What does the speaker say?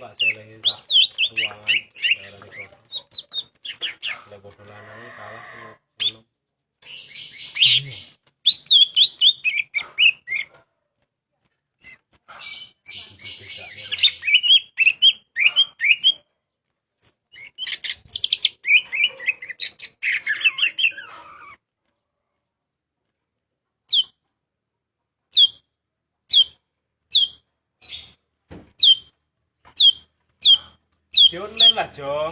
masalahin sa ruangan daerah di kota ada bodoh lanangnya chiếu lên là chưa